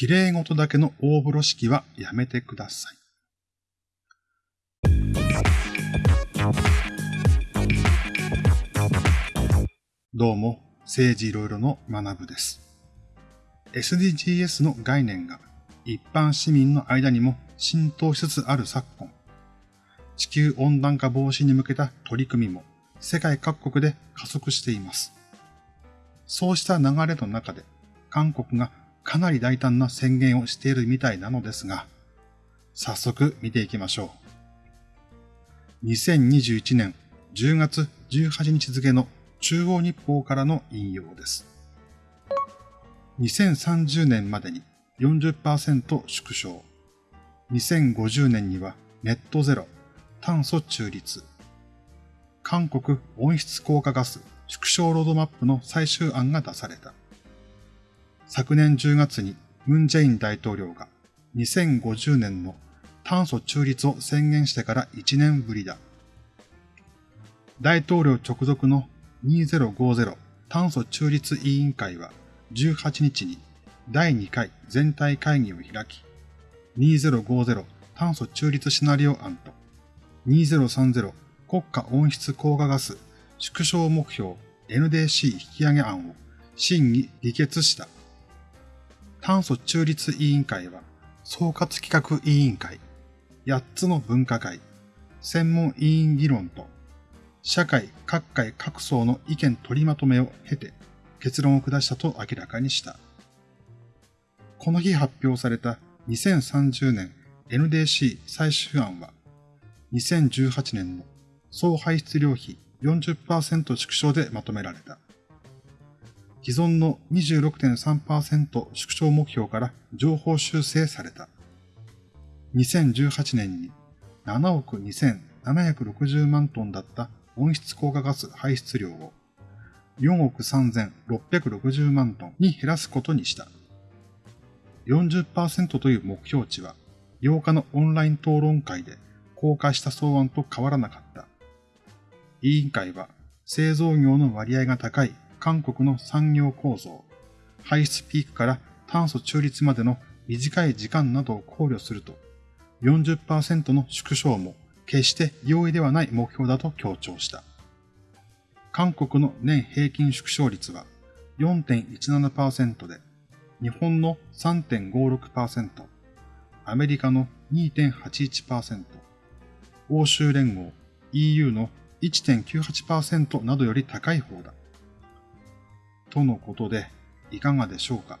綺麗事だけの大風呂敷はやめてください。どうも、政治いろいろの学部です。SDGs の概念が一般市民の間にも浸透しつつある昨今、地球温暖化防止に向けた取り組みも世界各国で加速しています。そうした流れの中で、韓国がかなり大胆な宣言をしているみたいなのですが、早速見ていきましょう。2021年10月18日付の中央日報からの引用です。2030年までに40%縮小。2050年にはネットゼロ、炭素中立。韓国温室効果ガス縮小ロードマップの最終案が出された。昨年10月にムン・ジェイン大統領が2050年の炭素中立を宣言してから1年ぶりだ。大統領直属の2050炭素中立委員会は18日に第2回全体会議を開き、2050炭素中立シナリオ案と2030国家温室効果ガス縮小目標 NDC 引き上げ案を審議議決した。炭素中立委員会は、総括企画委員会、8つの分科会、専門委員議論と、社会各界各層の意見取りまとめを経て結論を下したと明らかにした。この日発表された2030年 NDC 最終案は、2018年の総排出量比40%縮小でまとめられた。既存の26.3%縮小目標から情報修正された。2018年に7億2760万トンだった温室効果ガス排出量を4億3660万トンに減らすことにした。40%という目標値は8日のオンライン討論会で公開した草案と変わらなかった。委員会は製造業の割合が高い韓国の産業構造、排出ピークから炭素中立までの短い時間などを考慮すると、40%の縮小も決して容易ではない目標だと強調した。韓国の年平均縮小率は4.17%で、日本の3.56%、アメリカの2.81%、欧州連合 EU の1.98%などより高い方だ。とのことで、いかがでしょうか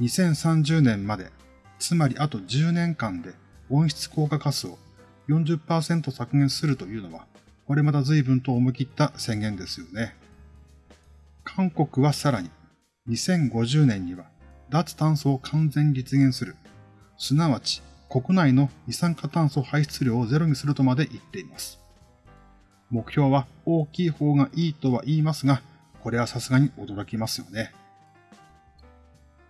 ？2030年まで、つまりあと10年間で温室効果ガスを40%削減するというのは、これまた随分と思い切った宣言ですよね。韓国はさらに、2050年には脱炭素を完全実現する、すなわち国内の二酸化炭素排出量をゼロにするとまで言っています。目標は大きい方がいいとは言いますが、これはさすがに驚きますよね。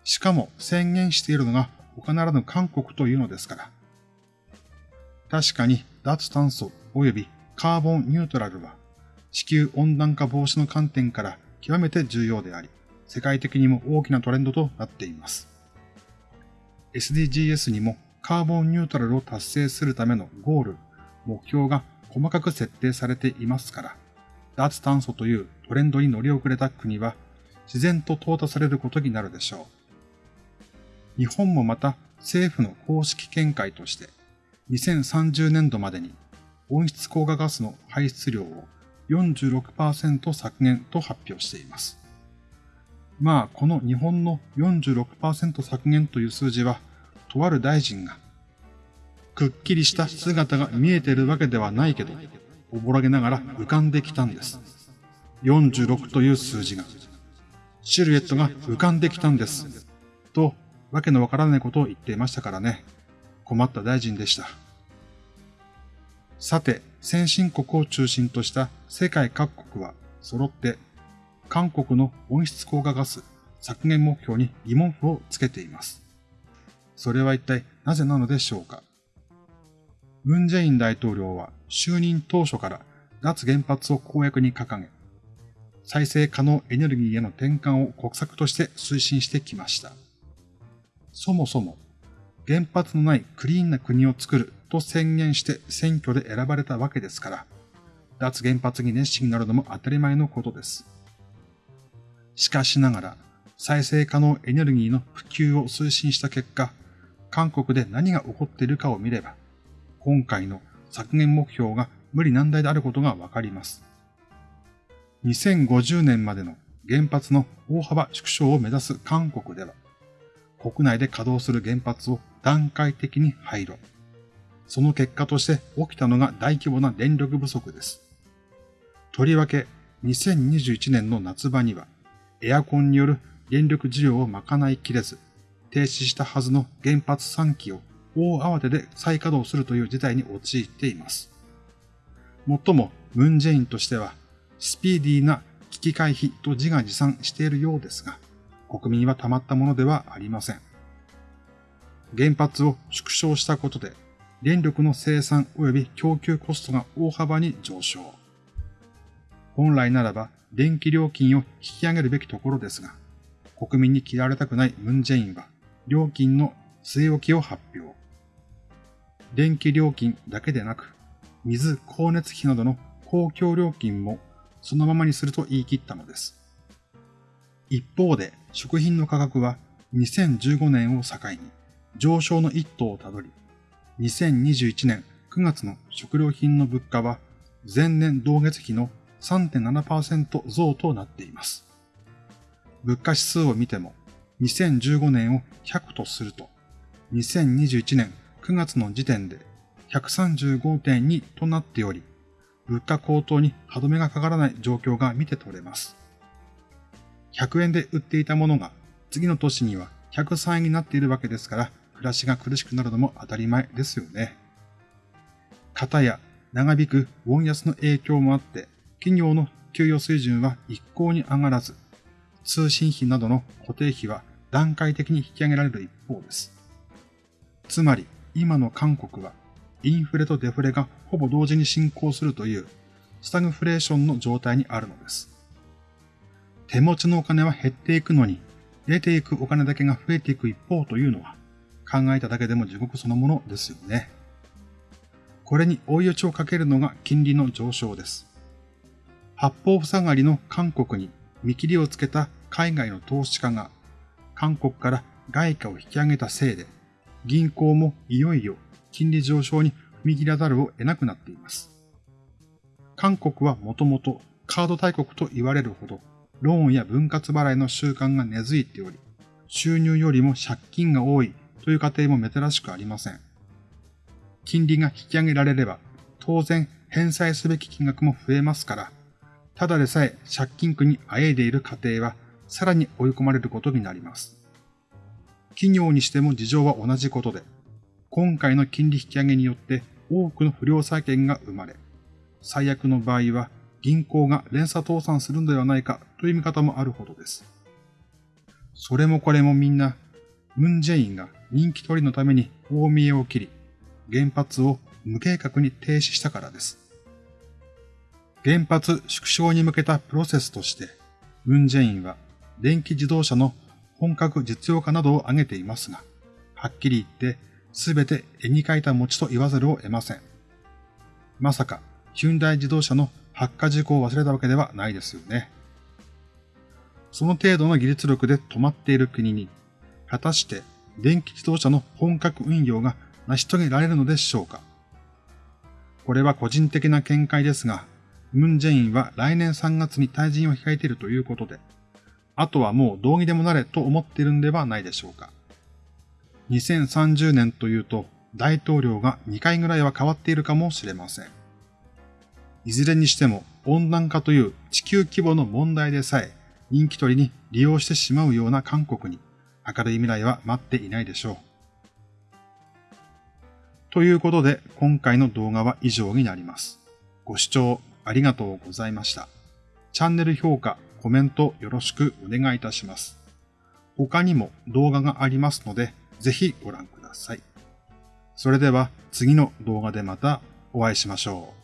しかも宣言しているのが他ならぬ韓国というのですから。確かに脱炭素及びカーボンニュートラルは地球温暖化防止の観点から極めて重要であり、世界的にも大きなトレンドとなっています。SDGs にもカーボンニュートラルを達成するためのゴール、目標が細かく設定されていますから、脱炭素というトレンドに乗り遅れた国は自然と淘汰されることになるでしょう。日本もまた政府の公式見解として2030年度までに温室効果ガスの排出量を46%削減と発表しています。まあ、この日本の46%削減という数字は、とある大臣が、くっきりした姿が見えているわけではないけど、おぼろげながら浮かんできたんです。46という数字が。シルエットが浮かんできたんです。と、わけのわからないことを言っていましたからね。困った大臣でした。さて、先進国を中心とした世界各国は揃って韓国の温室効果ガス削減目標に疑問符をつけています。それは一体なぜなのでしょうかムン・ジェイン大統領は就任当初から脱原発を公約に掲げ、再生可能エネルギーへの転換を国策として推進してきました。そもそも原発のないクリーンな国を作ると宣言して選挙で選ばれたわけですから、脱原発に熱心になるのも当たり前のことです。しかしながら、再生可能エネルギーの普及を推進した結果、韓国で何が起こっているかを見れば、今回の削減目標が無理難題であることがわかります。2050年までの原発の大幅縮小を目指す韓国では、国内で稼働する原発を段階的に廃炉。その結果として起きたのが大規模な電力不足です。とりわけ2021年の夏場にはエアコンによる電力需要を賄いきれず、停止したはずの原発3基を大慌てで再稼働するという事態に陥っています。もっとも、ムンジェインとしては、スピーディーな危機回避と自画自賛しているようですが、国民はたまったものではありません。原発を縮小したことで、電力の生産及び供給コストが大幅に上昇。本来ならば電気料金を引き上げるべきところですが、国民に嫌われたくないムンジェインは料金の据え置きを発表。電気料金だけでなく、水、光熱費などの公共料金もそのままにすると言い切ったのです。一方で食品の価格は2015年を境に上昇の一途をたどり、2021年9月の食料品の物価は前年同月比の3.7%増となっています。物価指数を見ても、2015年を100とすると、2021年9月の時点で135.2となっており、物価高騰に歯止めがかからない状況が見て取れます。100円で売っていたものが次の年には103円になっているわけですから、暮らしが苦しくなるのも当たり前ですよね。型や長引くウォン安の影響もあって、企業の給与水準は一向に上がらず、通信費などの固定費は段階的に引き上げられる一方です。つまり、今の韓国は、インフレとデフレがほぼ同時に進行するという、スタグフレーションの状態にあるのです。手持ちのお金は減っていくのに、出ていくお金だけが増えていく一方というのは、考えただけでも地獄そのものですよね。これに追い打ちをかけるのが金利の上昇です。八方塞がりの韓国に見切りをつけた海外の投資家が韓国から外貨を引き上げたせいで銀行もいよいよ金利上昇に踏み切らざるを得なくなっています。韓国はもともとカード大国と言われるほどローンや分割払いの習慣が根付いており、収入よりも借金が多いという家庭も珍しくありません。金利が引き上げられれば、当然返済すべき金額も増えますから、ただでさえ借金苦にあえいでいる家庭はさらに追い込まれることになります。企業にしても事情は同じことで、今回の金利引き上げによって多くの不良債権が生まれ、最悪の場合は銀行が連鎖倒産するのではないかという見方もあるほどです。それもこれもみんな、ムンジェインが人気取りのために大見えを切り、原発を無計画に停止したからです。原発縮小に向けたプロセスとして、ムンジェインは電気自動車の本格実用化などを挙げていますが、はっきり言ってすべて絵に描いた餅と言わざるを得ません。まさか、ヒュンダイ自動車の発火事故を忘れたわけではないですよね。その程度の技術力で止まっている国に、果たして電気自動車の本格運用が成し遂げられるのでしょうかこれは個人的な見解ですが、ムン・ジェインは来年3月に退陣を控えているということで、あとはもう道義でもなれと思っているんではないでしょうか。2030年というと大統領が2回ぐらいは変わっているかもしれません。いずれにしても温暖化という地球規模の問題でさえ人気取りに利用してしまうような韓国に明るい未来は待っていないでしょう。ということで今回の動画は以上になります。ご視聴ありがとうございました。チャンネル評価、コメントよろしくお願いいたします。他にも動画がありますので、ぜひご覧ください。それでは次の動画でまたお会いしましょう。